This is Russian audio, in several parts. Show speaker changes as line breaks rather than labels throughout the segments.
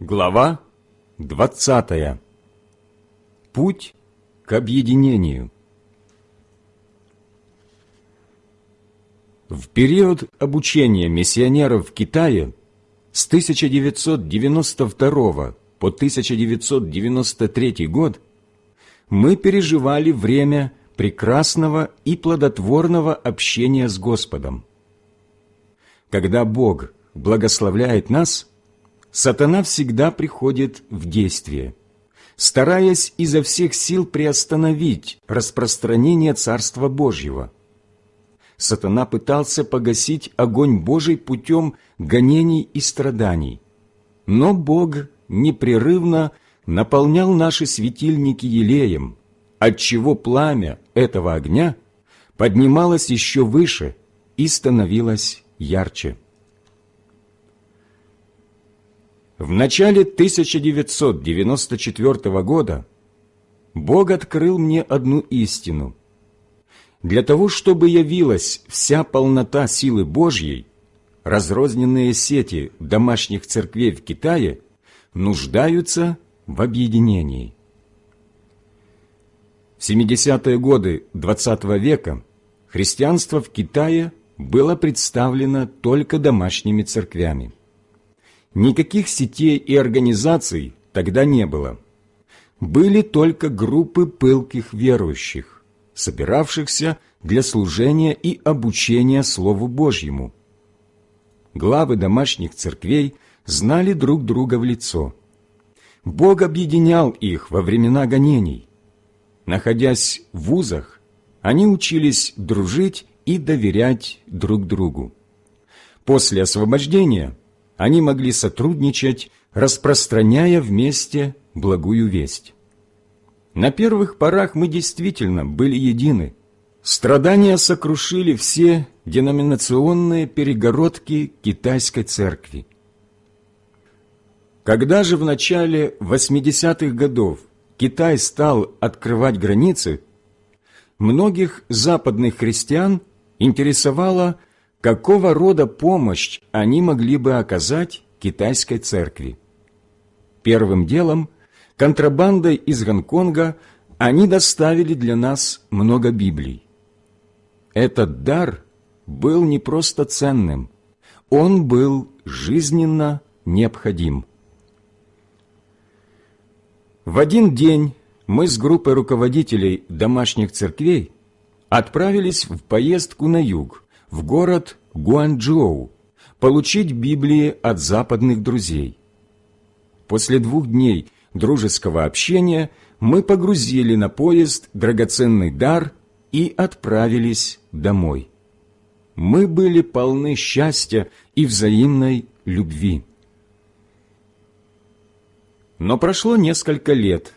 Глава 20. Путь к объединению. В период обучения миссионеров в Китае с 1992 по 1993 год мы переживали время прекрасного и плодотворного общения с Господом. Когда Бог благословляет нас – сатана всегда приходит в действие, стараясь изо всех сил приостановить распространение Царства Божьего. Сатана пытался погасить огонь Божий путем гонений и страданий, но Бог непрерывно наполнял наши светильники елеем, отчего пламя этого огня поднималось еще выше и становилось ярче. В начале 1994 года Бог открыл мне одну истину. Для того, чтобы явилась вся полнота силы Божьей, разрозненные сети домашних церквей в Китае нуждаются в объединении. В 70-е годы XX -го века христианство в Китае было представлено только домашними церквями. Никаких сетей и организаций тогда не было. Были только группы пылких верующих, собиравшихся для служения и обучения Слову Божьему. Главы домашних церквей знали друг друга в лицо. Бог объединял их во времена гонений. Находясь в вузах, они учились дружить и доверять друг другу. После освобождения – они могли сотрудничать, распространяя вместе благую весть. На первых порах мы действительно были едины. Страдания сокрушили все деноминационные перегородки китайской церкви. Когда же в начале 80-х годов Китай стал открывать границы, многих западных христиан интересовало, какого рода помощь они могли бы оказать китайской церкви. Первым делом, контрабандой из Гонконга они доставили для нас много Библий. Этот дар был не просто ценным, он был жизненно необходим. В один день мы с группой руководителей домашних церквей отправились в поездку на юг, в город Гуанчжоу получить Библии от западных друзей. После двух дней дружеского общения мы погрузили на поезд драгоценный дар и отправились домой. Мы были полны счастья и взаимной любви. Но прошло несколько лет,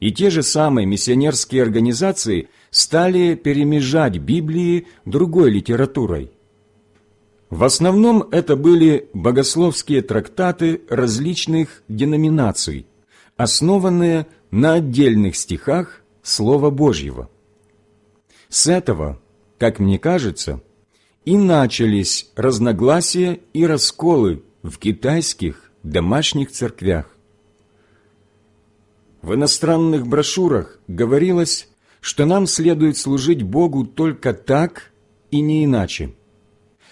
и те же самые миссионерские организации – стали перемежать Библии другой литературой. В основном это были богословские трактаты различных деноминаций, основанные на отдельных стихах Слова Божьего. С этого, как мне кажется, и начались разногласия и расколы в китайских домашних церквях. В иностранных брошюрах говорилось что нам следует служить Богу только так и не иначе,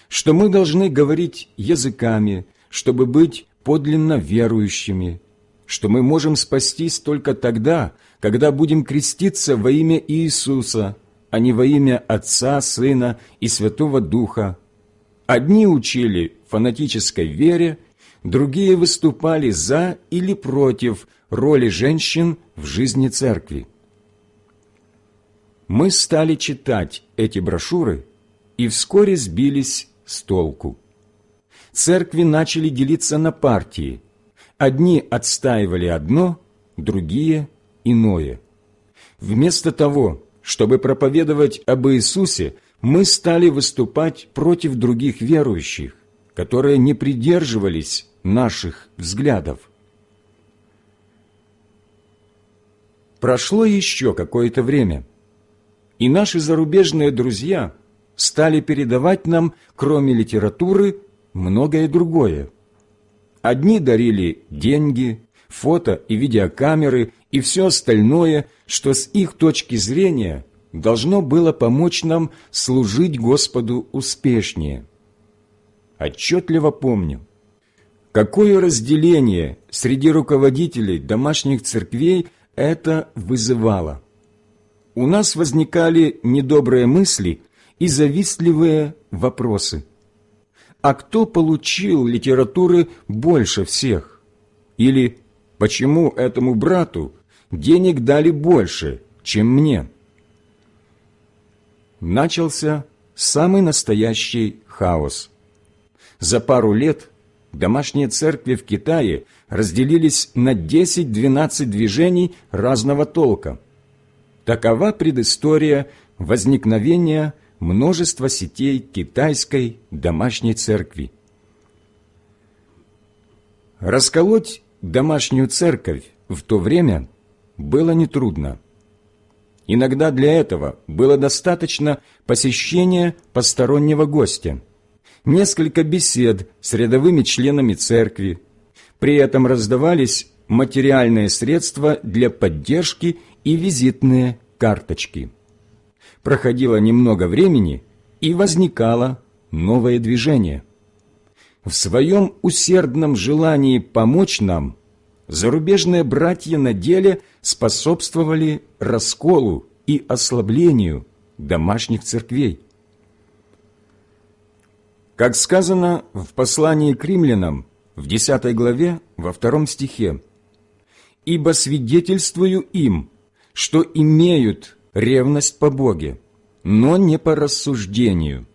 что мы должны говорить языками, чтобы быть подлинно верующими, что мы можем спастись только тогда, когда будем креститься во имя Иисуса, а не во имя Отца, Сына и Святого Духа. Одни учили фанатической вере, другие выступали за или против роли женщин в жизни церкви мы стали читать эти брошюры и вскоре сбились с толку. Церкви начали делиться на партии. Одни отстаивали одно, другие – иное. Вместо того, чтобы проповедовать об Иисусе, мы стали выступать против других верующих, которые не придерживались наших взглядов. Прошло еще какое-то время – и наши зарубежные друзья стали передавать нам, кроме литературы, многое другое. Одни дарили деньги, фото и видеокамеры и все остальное, что с их точки зрения должно было помочь нам служить Господу успешнее. Отчетливо помню, какое разделение среди руководителей домашних церквей это вызывало. У нас возникали недобрые мысли и завистливые вопросы. А кто получил литературы больше всех? Или почему этому брату денег дали больше, чем мне? Начался самый настоящий хаос. За пару лет домашние церкви в Китае разделились на 10-12 движений разного толка. Такова предыстория возникновения множества сетей китайской домашней церкви. Расколоть домашнюю церковь в то время было нетрудно. Иногда для этого было достаточно посещения постороннего гостя, несколько бесед с рядовыми членами церкви. При этом раздавались материальные средства для поддержки и визитные карточки. Проходило немного времени, и возникало новое движение. В своем усердном желании помочь нам зарубежные братья на деле способствовали расколу и ослаблению домашних церквей. Как сказано в послании к римлянам в 10 главе во втором стихе, «Ибо свидетельствую им, что имеют ревность по Боге, но не по рассуждению».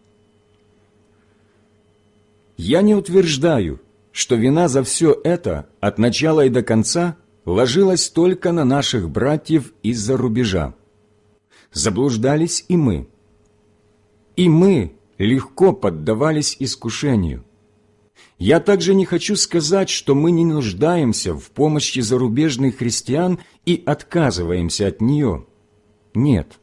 Я не утверждаю, что вина за все это от начала и до конца ложилась только на наших братьев из-за рубежа. Заблуждались и мы. И мы легко поддавались искушению. Я также не хочу сказать, что мы не нуждаемся в помощи зарубежных христиан и отказываемся от нее. Нет,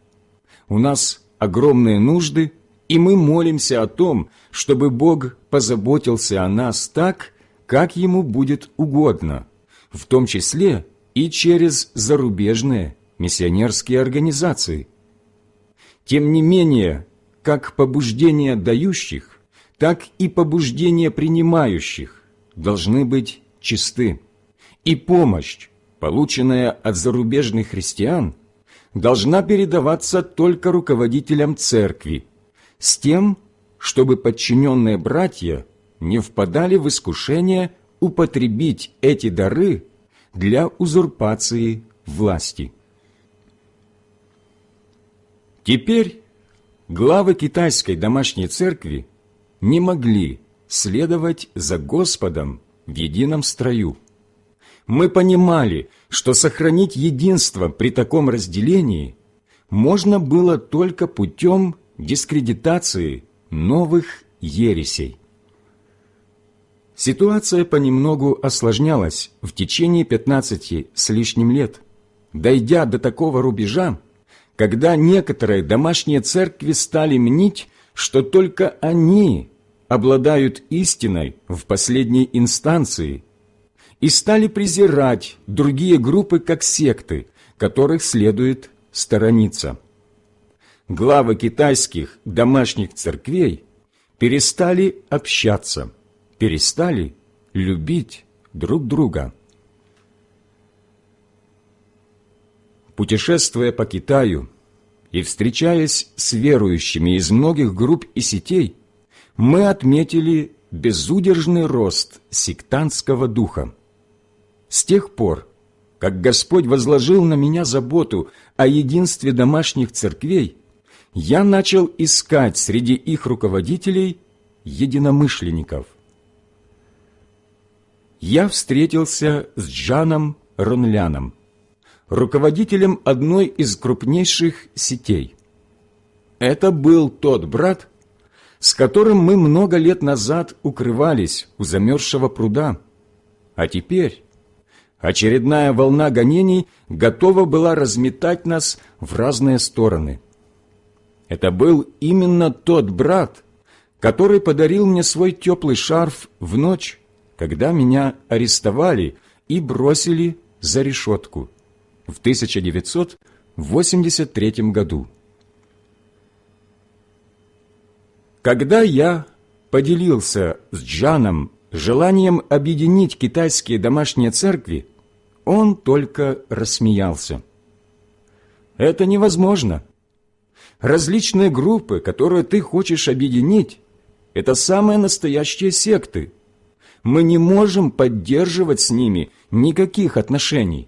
у нас огромные нужды, и мы молимся о том, чтобы Бог позаботился о нас так, как Ему будет угодно, в том числе и через зарубежные миссионерские организации. Тем не менее, как побуждения дающих, так и побуждения принимающих должны быть чисты, и помощь, полученная от зарубежных христиан, должна передаваться только руководителям церкви, с тем, чтобы подчиненные братья не впадали в искушение употребить эти дары для узурпации власти. Теперь главы китайской домашней церкви не могли следовать за Господом в едином строю. Мы понимали, что сохранить единство при таком разделении можно было только путем дискредитации новых ересей. Ситуация понемногу осложнялась в течение 15 с лишним лет, дойдя до такого рубежа, когда некоторые домашние церкви стали мнить, что только они обладают истиной в последней инстанции и стали презирать другие группы как секты, которых следует сторониться главы китайских домашних церквей перестали общаться, перестали любить друг друга. Путешествуя по Китаю и встречаясь с верующими из многих групп и сетей, мы отметили безудержный рост сектантского духа. С тех пор, как Господь возложил на меня заботу о единстве домашних церквей, я начал искать среди их руководителей единомышленников. Я встретился с Джаном Ронляном, руководителем одной из крупнейших сетей. Это был тот брат, с которым мы много лет назад укрывались у замерзшего пруда, а теперь очередная волна гонений готова была разметать нас в разные стороны – это был именно тот брат, который подарил мне свой теплый шарф в ночь, когда меня арестовали и бросили за решетку в 1983 году. Когда я поделился с Джаном желанием объединить китайские домашние церкви, он только рассмеялся. Это невозможно. Различные группы, которые ты хочешь объединить, это самые настоящие секты. Мы не можем поддерживать с ними никаких отношений.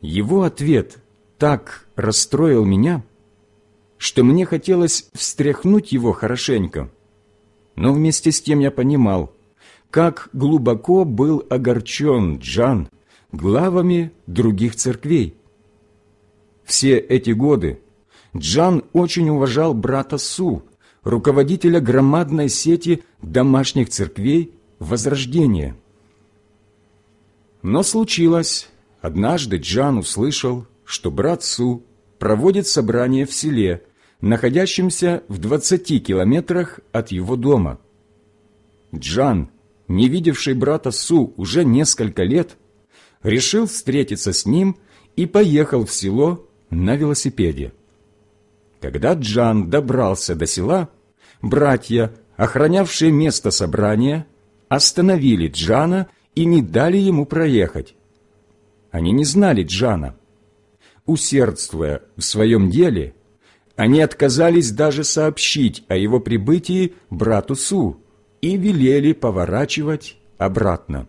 Его ответ так расстроил меня, что мне хотелось встряхнуть его хорошенько. Но вместе с тем я понимал, как глубоко был огорчен Джан главами других церквей. Все эти годы Джан очень уважал брата Су, руководителя громадной сети домашних церквей Возрождения. Но случилось, однажды Джан услышал, что брат Су проводит собрание в селе, находящемся в 20 километрах от его дома. Джан, не видевший брата Су уже несколько лет, решил встретиться с ним и поехал в село на велосипеде. Когда Джан добрался до села, братья, охранявшие место собрания, остановили Джана и не дали ему проехать. Они не знали Джана. Усердствуя в своем деле, они отказались даже сообщить о его прибытии брату Су и велели поворачивать обратно.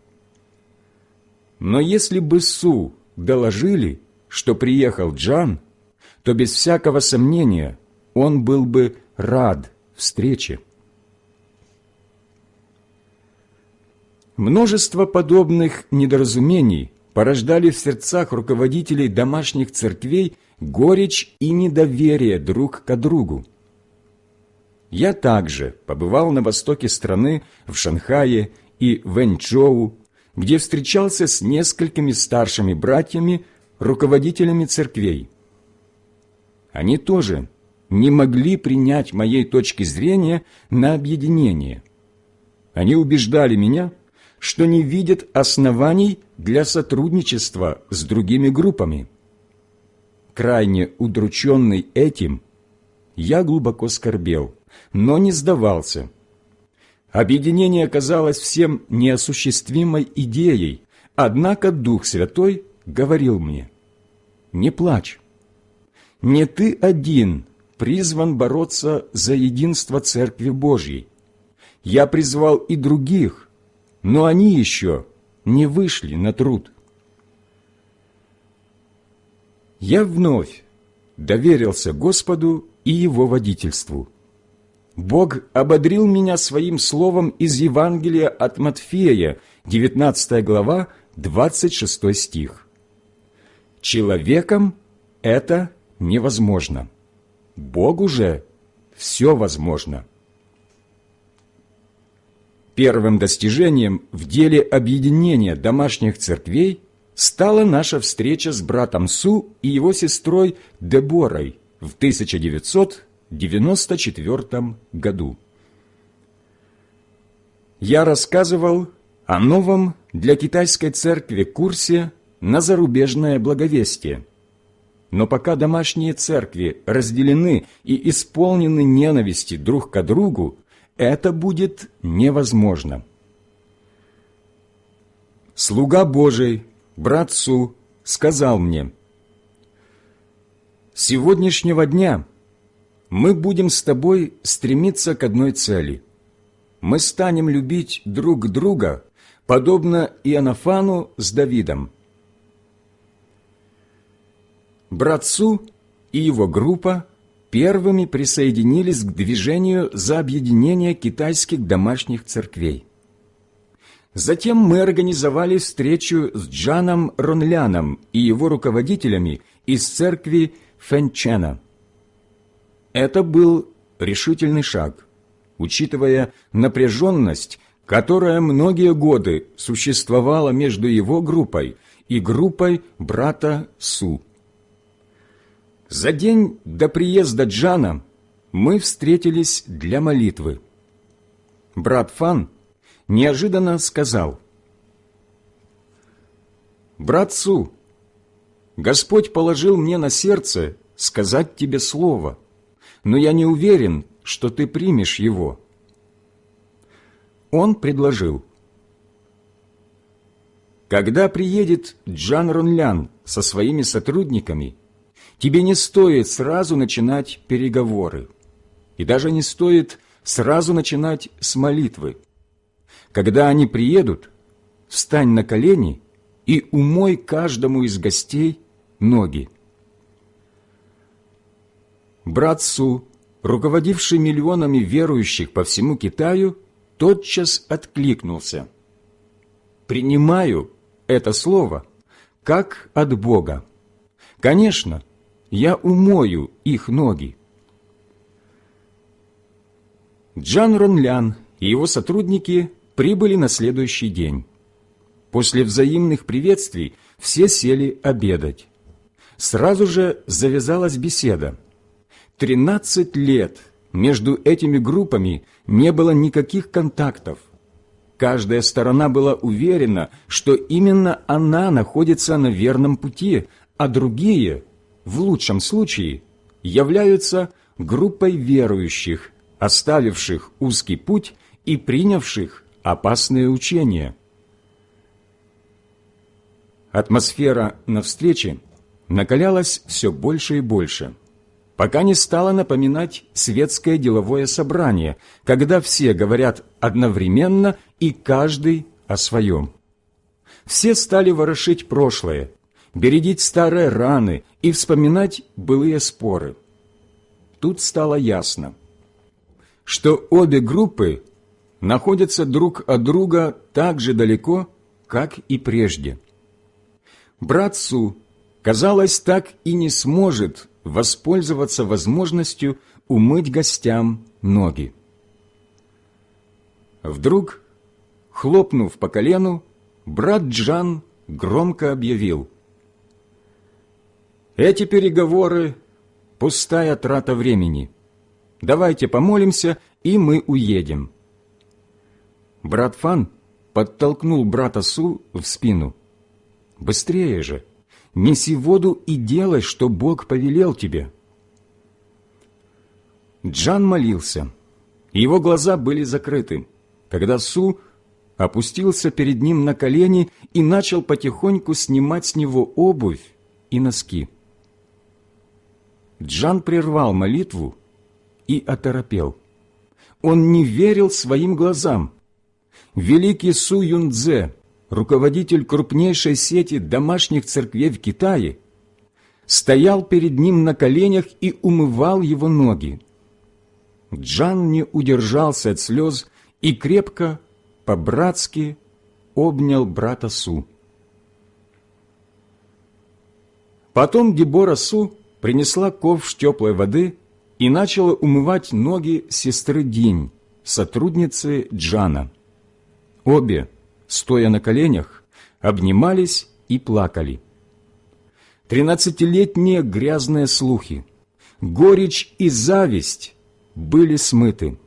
Но если бы Су доложили, что приехал Джан, то без всякого сомнения он был бы рад встрече. Множество подобных недоразумений порождали в сердцах руководителей домашних церквей горечь и недоверие друг к другу. Я также побывал на востоке страны, в Шанхае и Вэньчжоу, где встречался с несколькими старшими братьями, руководителями церквей. Они тоже не могли принять моей точки зрения на объединение. Они убеждали меня, что не видят оснований для сотрудничества с другими группами. Крайне удрученный этим, я глубоко скорбел, но не сдавался. Объединение казалось всем неосуществимой идеей, однако Дух Святой говорил мне, «Не плачь, не ты один призван бороться за единство Церкви Божьей. Я призвал и других, но они еще не вышли на труд. Я вновь доверился Господу и Его водительству. Бог ободрил меня своим словом из Евангелия от Матфея, 19 глава, 26 стих. «Человеком это невозможно. Богу же все возможно. Первым достижением в деле объединения домашних церквей стала наша встреча с братом Су и его сестрой Деборой в 1994 году. Я рассказывал о новом для китайской церкви курсе на зарубежное благовестие – но пока домашние церкви разделены и исполнены ненависти друг к другу, это будет невозможно. Слуга Божий, братцу, сказал мне, «С сегодняшнего дня мы будем с тобой стремиться к одной цели. Мы станем любить друг друга, подобно Иоаннафану с Давидом» Братцу и его группа первыми присоединились к движению за объединение китайских домашних церквей. Затем мы организовали встречу с Джаном Ронляном и его руководителями из церкви Фэнчена. Это был решительный шаг, учитывая напряженность, которая многие годы существовала между его группой и группой брата Су. За день до приезда Джана мы встретились для молитвы. брат Фан, неожиданно сказал, «Брат Су, Господь положил мне на сердце сказать тебе слово, но я не уверен, что ты примешь его». Он предложил, «Когда приедет Джан Ронлян со своими сотрудниками, тебе не стоит сразу начинать переговоры, и даже не стоит сразу начинать с молитвы. Когда они приедут, встань на колени и умой каждому из гостей ноги. Брат Су, руководивший миллионами верующих по всему Китаю, тотчас откликнулся. «Принимаю это слово как от Бога. Конечно, я умою их ноги». Джан Ронлян и его сотрудники прибыли на следующий день. После взаимных приветствий все сели обедать. Сразу же завязалась беседа. Тринадцать лет между этими группами не было никаких контактов. Каждая сторона была уверена, что именно она находится на верном пути, а другие, в лучшем случае, являются группой верующих, оставивших узкий путь и принявших опасные учения. Атмосфера на встрече накалялась все больше и больше, пока не стала напоминать светское деловое собрание, когда все говорят одновременно и каждый о своем. Все стали ворошить прошлое, бередить старые раны и вспоминать былые споры. Тут стало ясно, что обе группы находятся друг от друга так же далеко, как и прежде. Брат Су, казалось, так и не сможет воспользоваться возможностью умыть гостям ноги. Вдруг, хлопнув по колену, брат Джан громко объявил. «Эти переговоры – пустая трата времени. Давайте помолимся, и мы уедем». Брат Фан подтолкнул брата Су в спину. «Быстрее же! Неси воду и делай, что Бог повелел тебе!» Джан молился. Его глаза были закрыты, когда Су опустился перед ним на колени и начал потихоньку снимать с него обувь и носки. Джан прервал молитву и оторопел. Он не верил своим глазам. Великий Су Юнцзе, руководитель крупнейшей сети домашних церквей в Китае, стоял перед ним на коленях и умывал его ноги. Джан не удержался от слез и крепко, по-братски, обнял брата Су. Потом Дебора Су принесла ковш теплой воды и начала умывать ноги сестры Динь, сотрудницы Джана. Обе, стоя на коленях, обнимались и плакали. Тринадцатилетние грязные слухи, горечь и зависть были смыты.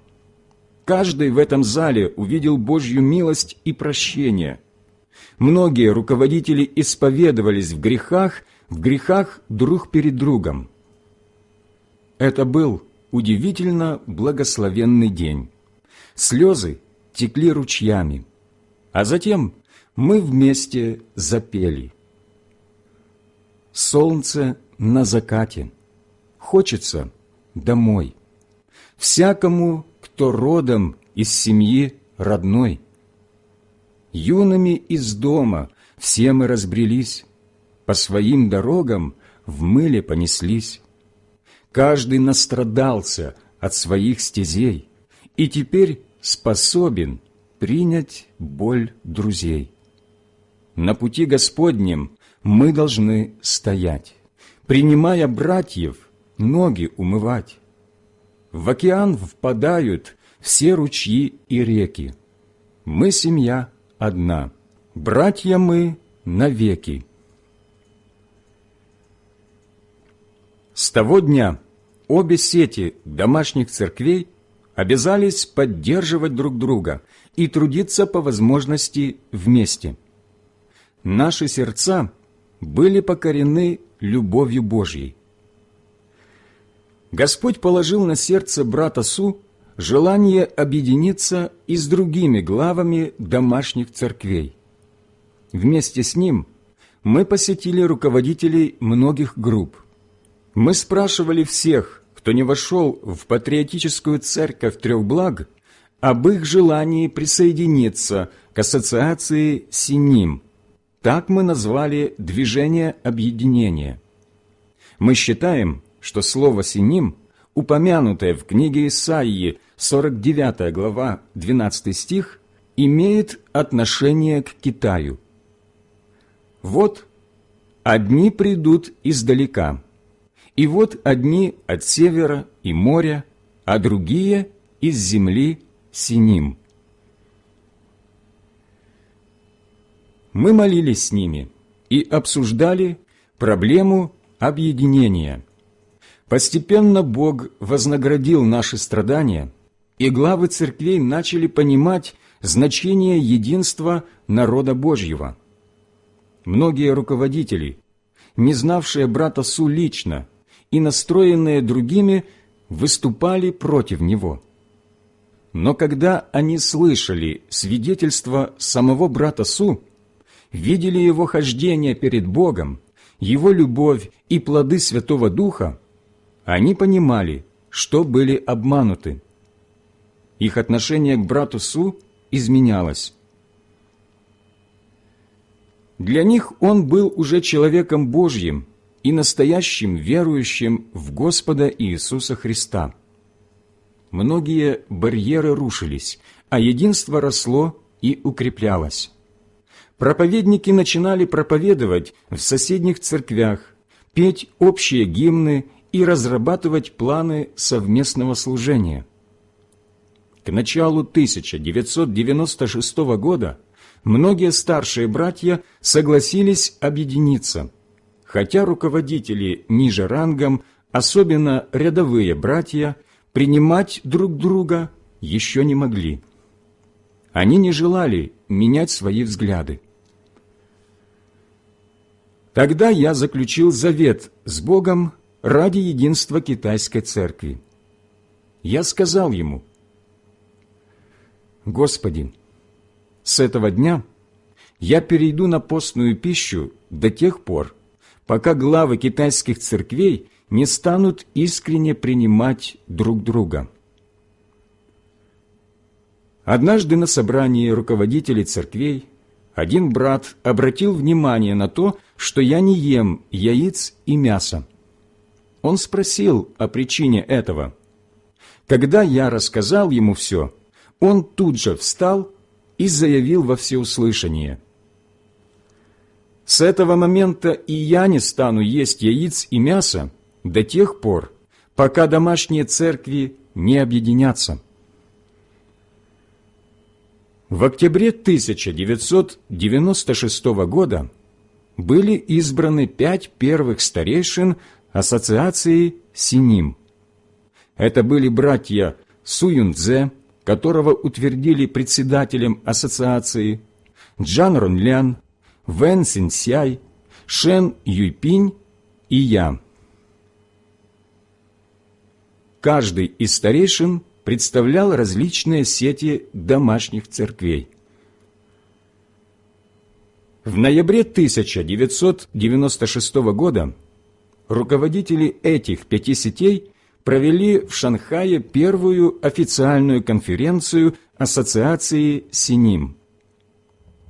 Каждый в этом зале увидел Божью милость и прощение. Многие руководители исповедовались в грехах, в грехах друг перед другом. Это был удивительно благословенный день. Слезы текли ручьями, а затем мы вместе запели. Солнце на закате, хочется домой. Всякому, кто родом из семьи родной. Юными из дома все мы разбрелись, по своим дорогам в мыле понеслись. Каждый настрадался от своих стезей и теперь способен принять боль друзей. На пути Господнем мы должны стоять, принимая братьев, ноги умывать. В океан впадают все ручьи и реки. Мы семья одна, братья мы навеки. С того дня обе сети домашних церквей обязались поддерживать друг друга и трудиться по возможности вместе. Наши сердца были покорены любовью Божьей. Господь положил на сердце брата Су желание объединиться и с другими главами домашних церквей. Вместе с ним мы посетили руководителей многих групп. Мы спрашивали всех, кто не вошел в патриотическую церковь трех благ, об их желании присоединиться к ассоциации «Синим». Так мы назвали движение объединения. Мы считаем, что слово «синим», упомянутое в книге Исаии, 49 глава, 12 стих, имеет отношение к Китаю. Вот одни придут издалека, и вот одни от севера и моря, а другие из земли Синим. Мы молились с ними и обсуждали проблему объединения – Постепенно Бог вознаградил наши страдания, и главы церквей начали понимать значение единства народа Божьего. Многие руководители, не знавшие брата Су лично и настроенные другими, выступали против него. Но когда они слышали свидетельство самого брата Су, видели его хождение перед Богом, его любовь и плоды Святого Духа, они понимали, что были обмануты. Их отношение к брату Су изменялось. Для них он был уже человеком Божьим и настоящим верующим в Господа Иисуса Христа. Многие барьеры рушились, а единство росло и укреплялось. Проповедники начинали проповедовать в соседних церквях, петь общие гимны и разрабатывать планы совместного служения. К началу 1996 года многие старшие братья согласились объединиться, хотя руководители ниже рангом, особенно рядовые братья, принимать друг друга еще не могли. Они не желали менять свои взгляды. Тогда я заключил завет с Богом ради единства китайской церкви. Я сказал ему, «Господи, с этого дня я перейду на постную пищу до тех пор, пока главы китайских церквей не станут искренне принимать друг друга». Однажды на собрании руководителей церквей один брат обратил внимание на то, что я не ем яиц и мяса. Он спросил о причине этого. Когда я рассказал ему все, он тут же встал и заявил во всеуслышание. «С этого момента и я не стану есть яиц и мясо до тех пор, пока домашние церкви не объединятся». В октябре 1996 года были избраны пять первых старейшин ассоциации Синим. Это были братья Суюнцзе, которого утвердили председателем ассоциации, Джан Ронлян, Вэн Синсяй, Шен Юйпинь и я. Каждый из старейшин представлял различные сети домашних церквей. В ноябре 1996 года руководители этих пяти сетей провели в Шанхае первую официальную конференцию Ассоциации Синим.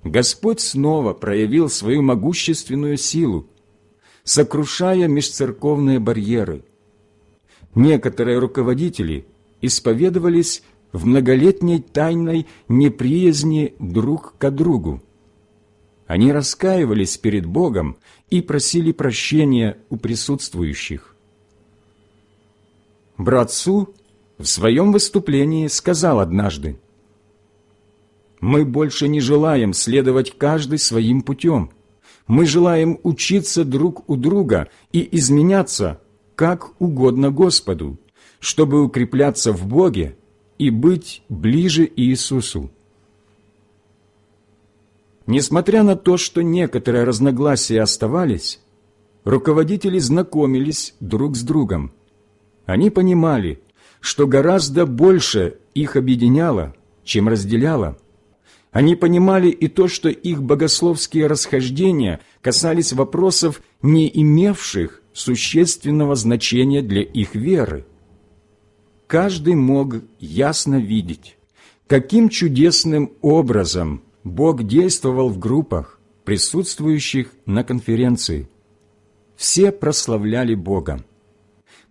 Господь снова проявил свою могущественную силу, сокрушая межцерковные барьеры. Некоторые руководители исповедовались в многолетней тайной неприязни друг к другу. Они раскаивались перед Богом и просили прощения у присутствующих. Брат Су в своем выступлении сказал однажды, «Мы больше не желаем следовать каждый своим путем. Мы желаем учиться друг у друга и изменяться, как угодно Господу, чтобы укрепляться в Боге и быть ближе Иисусу. Несмотря на то, что некоторые разногласия оставались, руководители знакомились друг с другом. Они понимали, что гораздо больше их объединяло, чем разделяло. Они понимали и то, что их богословские расхождения касались вопросов, не имевших существенного значения для их веры. Каждый мог ясно видеть, каким чудесным образом Бог действовал в группах, присутствующих на конференции. Все прославляли Бога.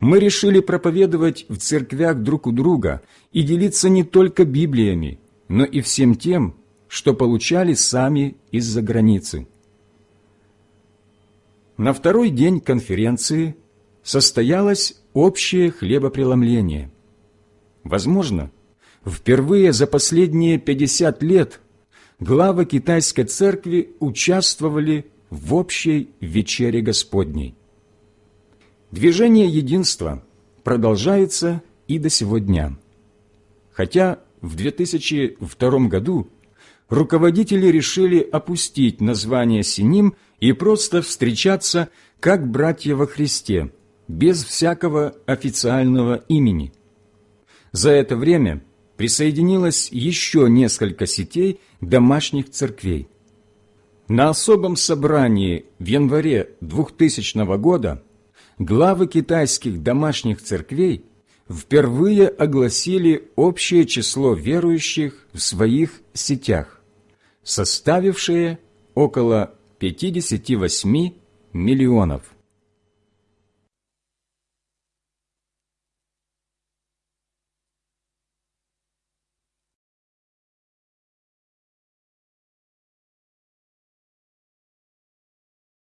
Мы решили проповедовать в церквях друг у друга и делиться не только Библиями, но и всем тем, что получали сами из-за границы. На второй день конференции состоялось общее хлебопреломление. Возможно, впервые за последние 50 лет главы китайской церкви участвовали в общей вечере Господней. Движение единства продолжается и до сего дня. Хотя в 2002 году руководители решили опустить название Синим и просто встречаться как братья во Христе, без всякого официального имени. За это время присоединилось еще несколько сетей домашних церквей. На особом собрании в январе 2000 года главы китайских домашних церквей впервые огласили общее число верующих в своих сетях, составившее около 58 миллионов.